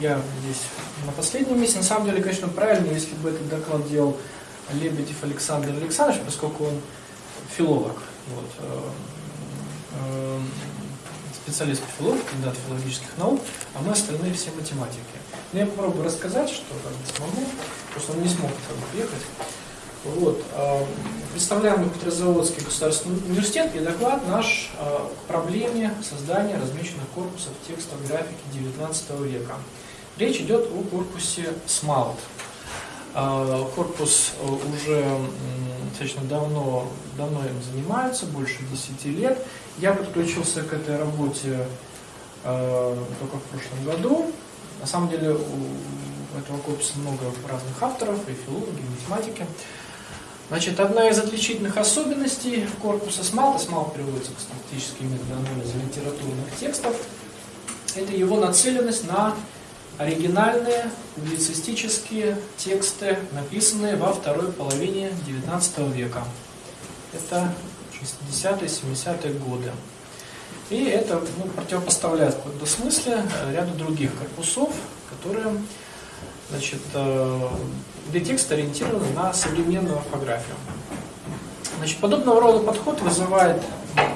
я здесь на последнем месте. На самом деле, конечно, правильно, если бы этот доклад делал Лебедев Александр Александрович, поскольку он филолог, вот, э, э, специалист по филологии, кандидат филологических наук, а мы остальные все математики. Но я попробую рассказать, что как бы смогу, потому что он не смог приехать. Вот. Э, представляем Петрозаводский государственный университет и доклад наш к проблеме создания размеченных корпусов текстов графики XIX века. Речь идет о корпусе SMALT. Корпус уже достаточно давно, давно им занимаются, больше 10 лет. Я подключился к этой работе э, только в прошлом году. На самом деле у этого корпуса много разных авторов, и филологи, и математики. Значит, одна из отличительных особенностей корпуса SMALT, SMALT переводится к статистическим методам анализа литературных текстов, это его нацеленность на оригинальные публицистические тексты, написанные во второй половине XIX века. Это 60-е, 70-е годы. И это ну, противопоставляет в каком-то смысле ряду других корпусов, которые, значит, э, где текст ориентирован на современную орфографию. Значит, подобного рода подход вызывает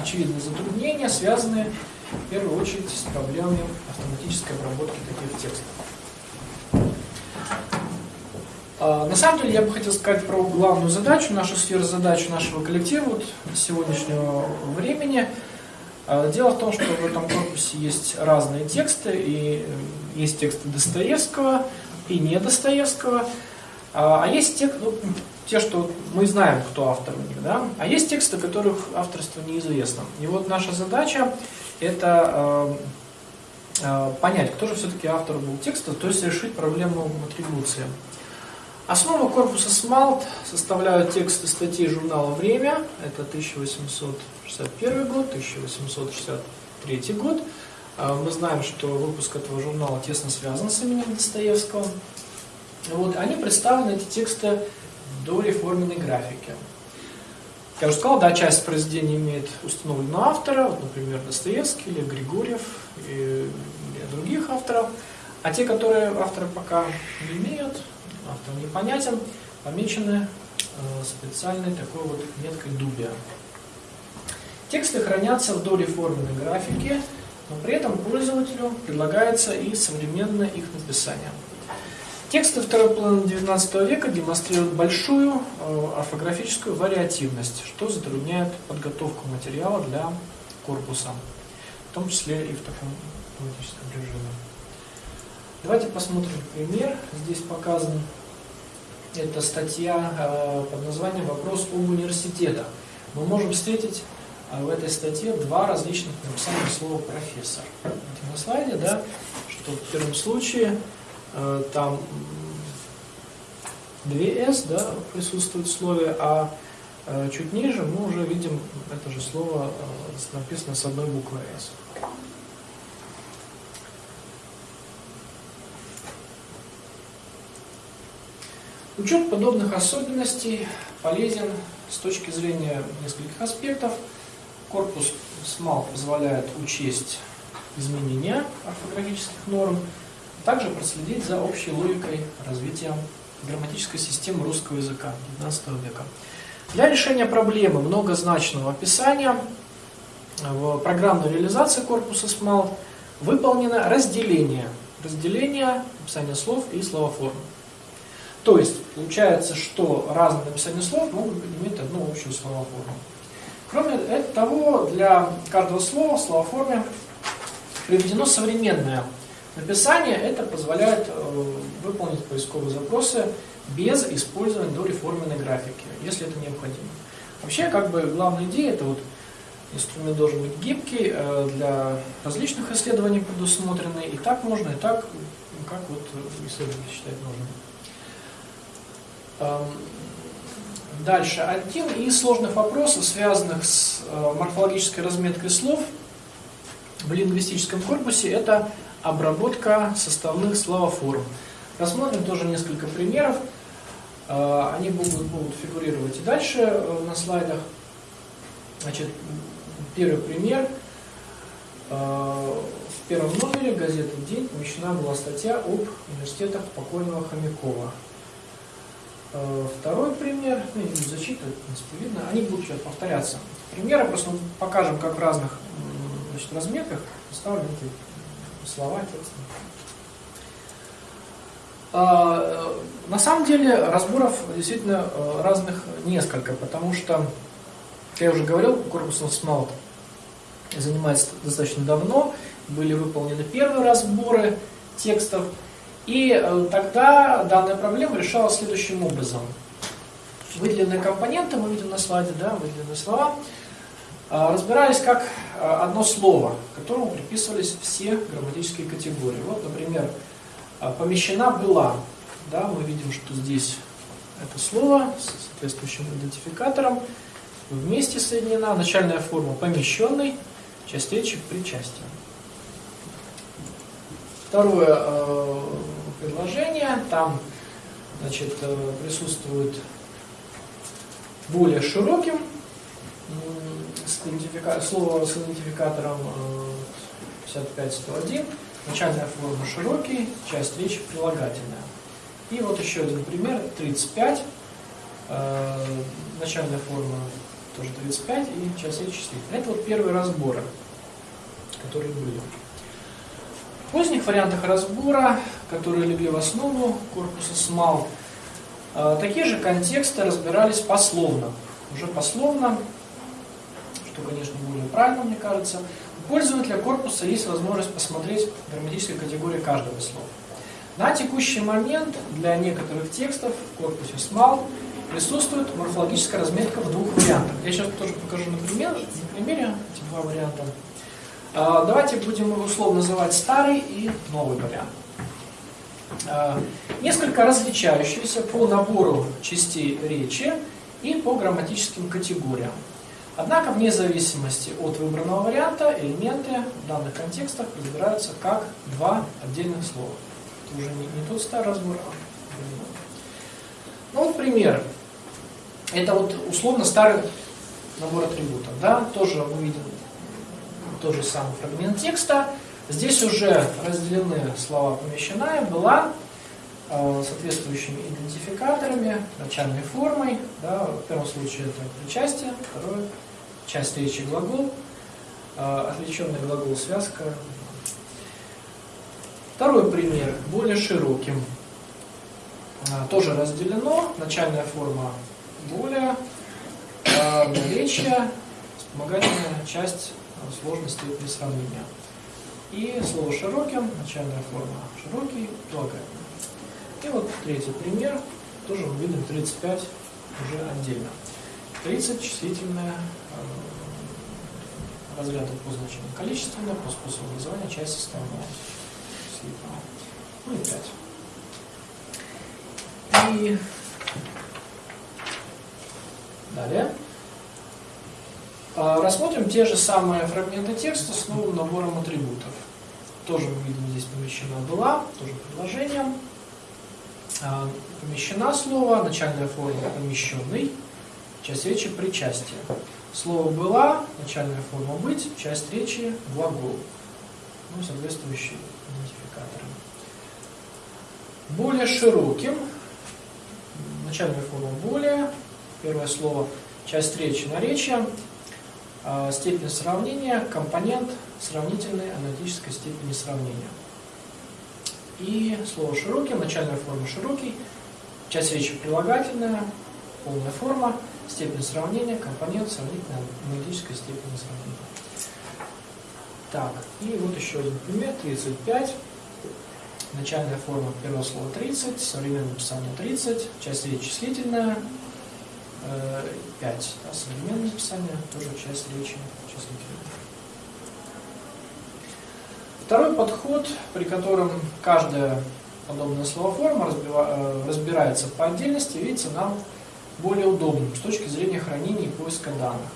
очевидные затруднения, связанные в первую очередь с проблемами автоматической обработки таких текстов. А, на самом деле я бы хотел сказать про главную задачу, нашу сферу задачу нашего коллектива вот, сегодняшнего времени. А, дело в том, что в этом корпусе есть разные тексты, и э, есть тексты Достоевского и не Достоевского, а, а есть те, ну, те, что мы знаем, кто автор у них, да? а есть тексты, которых авторство неизвестно. И вот наша задача это э, э, понять, кто же все-таки автор был текста, то есть решить проблему атрибуции. Основу корпуса SMALT составляют тексты статей журнала «Время», это 1861 год, 1863 год. Э, мы знаем, что выпуск этого журнала тесно связан с именем Достоевского. Вот, они представлены, эти тексты, в дореформенной графике. Я уже сказал, да, часть произведений имеет установленного автора, вот, например, Достоевский или Григорьев и, или других авторов. А те, которые авторы пока не имеют, автор непонятен, помечены э, специальной такой вот меткой дубия. Тексты хранятся в дореформенной графике, но при этом пользователю предлагается и современное их написание. Тексты второй половины XIX века демонстрируют большую э, орфографическую вариативность, что затрудняет подготовку материала для корпуса, в том числе и в таком автоматическом режиме. Давайте посмотрим пример. Здесь показан это статья э, под названием «Вопрос об университетах». Мы можем встретить э, в этой статье два различных написания слова «профессор». Вот на слайде, да, что в первом случае там 2s да, присутствует в слове, а э, чуть ниже мы уже видим это же слово э, написано с одной буквой s. Учет подобных особенностей полезен с точки зрения нескольких аспектов. Корпус SMAL позволяет учесть изменения орфографических норм, также проследить за общей логикой развития грамматической системы русского языка XIX века. Для решения проблемы многозначного описания в программной реализации корпуса SMAL выполнено разделение. Разделение написания слов и словоформ. То есть, получается, что разные написания слов могут иметь одну общую словоформу. Кроме того, для каждого слова в словоформе приведено современное Написание это позволяет э, выполнить поисковые запросы без использования дореформенной графики, если это необходимо. Вообще, как бы главная идея, это вот инструмент должен быть гибкий, э, для различных исследований предусмотренный, и так можно, и так, как вот исследователь считает нужным. Эм, дальше. Один из сложных вопросов, связанных с э, морфологической разметкой слов в лингвистическом корпусе, это обработка составных словоформ. Рассмотрим тоже несколько примеров. Э, они будут, будут фигурировать и дальше э, на слайдах. Значит, первый пример. Э, в первом номере газеты «День» помещена была статья об университетах покойного Хомякова. Второй пример, ну, не буду зачитывать, в принципе, видно, они будут сейчас повторяться. Примеры просто покажем, как в разных значит, разметках представлены слова, тексты. А, на самом деле разборов действительно э, разных несколько, потому что, как я уже говорил, корпус Смалт занимается достаточно давно, были выполнены первые разборы текстов, и э, тогда данная проблема решалась следующим образом. Выделенные компоненты, мы видим на слайде, да, выделенные слова, э, разбирались как одно слово, которому приписывались все грамматические категории. Вот, например, а, помещена была. Да, мы видим, что здесь это слово с соответствующим идентификатором вместе соединена. Начальная форма помещенный, часть речи причастие. Второе э, предложение, там значит, присутствует более широким с идентифика... слово с идентификатором э, 55-101 Начальная форма широкий, часть речи прилагательная. И вот еще один пример, 35. Э, начальная форма тоже 35 и часть речи числительная. Это вот первые разборы, которые были. В поздних вариантах разбора, которые легли в основу корпуса СМАЛ, э, такие же контексты разбирались пословно. Уже пословно, что, конечно, более правильно, мне кажется, у пользователя корпуса есть возможность посмотреть грамматические категории каждого слова. На текущий момент для некоторых текстов в корпусе SMAL присутствует морфологическая разметка в двух вариантах. Я сейчас тоже покажу на, пример, на примере эти два варианта. А, давайте будем его условно называть старый и новый вариант. А, несколько различающиеся по набору частей речи и по грамматическим категориям. Однако, вне зависимости от выбранного варианта, элементы в данных контекстах разбираются как два отдельных слова. Это уже не, не тот старый разбор, а Ну вот пример. Это вот условно старый набор атрибутов. Да? Тоже мы видим тот же самый фрагмент текста. Здесь уже разделены слова помещенная, была, соответствующими идентификаторами, начальной формой. Да, в первом случае это причастие, второе часть речи глагол, э, отвлеченный глагол связка. Второй пример, более широким. Э, тоже разделено, начальная форма более, э, наречие, вспомогательная часть сложности при сравнении. И слово широким, начальная форма широкий, прилагательный. И вот третий пример, тоже мы видим 35 уже отдельно. 30 числительное э, по значению количественное, по способу образования часть составного числительного. Ну и 5. И далее. А, рассмотрим те же самые фрагменты текста с новым набором атрибутов. Тоже мы видим здесь помещена была, тоже предложением. А, помещена слово, начальная форма помещенный, часть речи причастие. Слово «была», начальная форма «быть», часть речи «глагол». Ну, соответствующие идентификаторы. Более широким, начальная форма «более», первое слово «часть речи» наречия, а, степень сравнения, компонент сравнительной аналитической степени сравнения. И слово «широким», начальная форма «широкий», часть речи прилагательная, полная форма, степень сравнения, компонент сравнительной аналитической степени сравнения. Так, и вот еще один пример, 35. Начальная форма первого слова 30, современное написание 30, часть речи числительная, 5. Да, современное написание тоже часть речи числительная. Второй подход, при котором каждая подобная словоформа э, разбирается по отдельности, видится нам более удобным с точки зрения хранения и поиска данных.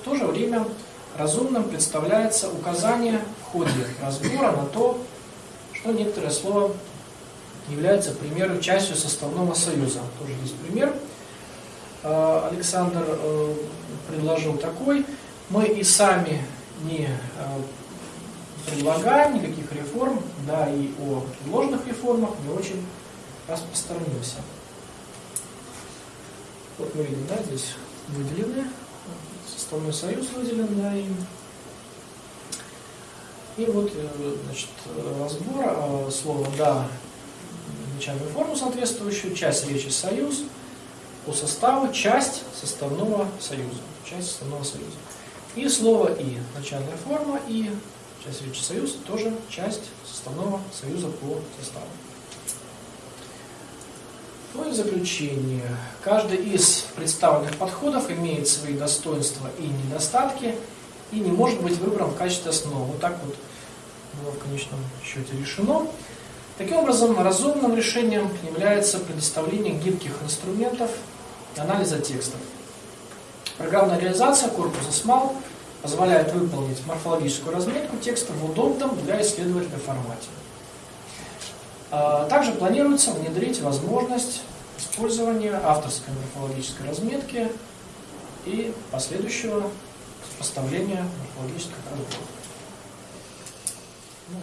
В то же время разумным представляется указание в ходе разбора на то, что некоторое слово является, к примеру, частью составного союза. Тоже здесь пример. Э, Александр э, предложил такой. Мы и сами не предлагаем, никаких реформ, да и о ложных реформах не очень распространимся. Вот мы видим, да, здесь выделены, составной союз выделен, да, и, и вот, э, значит, разбор э, слова «да», начальную форму соответствующую, часть речи «союз», по составу часть составного союза. Часть составного союза. И слово «и». Начальная форма «и», часть речи «союз» тоже часть составного союза по составу. Ну и в заключение. Каждый из представленных подходов имеет свои достоинства и недостатки и не может быть выбран в качестве основы. Вот так вот было в конечном счете решено. Таким образом, разумным решением является предоставление гибких инструментов анализа текстов. Программная реализация корпуса SMAL позволяет выполнить морфологическую разметку текста в удобном для исследователя формате. А, также планируется внедрить возможность использования авторской морфологической разметки и последующего сопоставления морфологических разборов. Ну.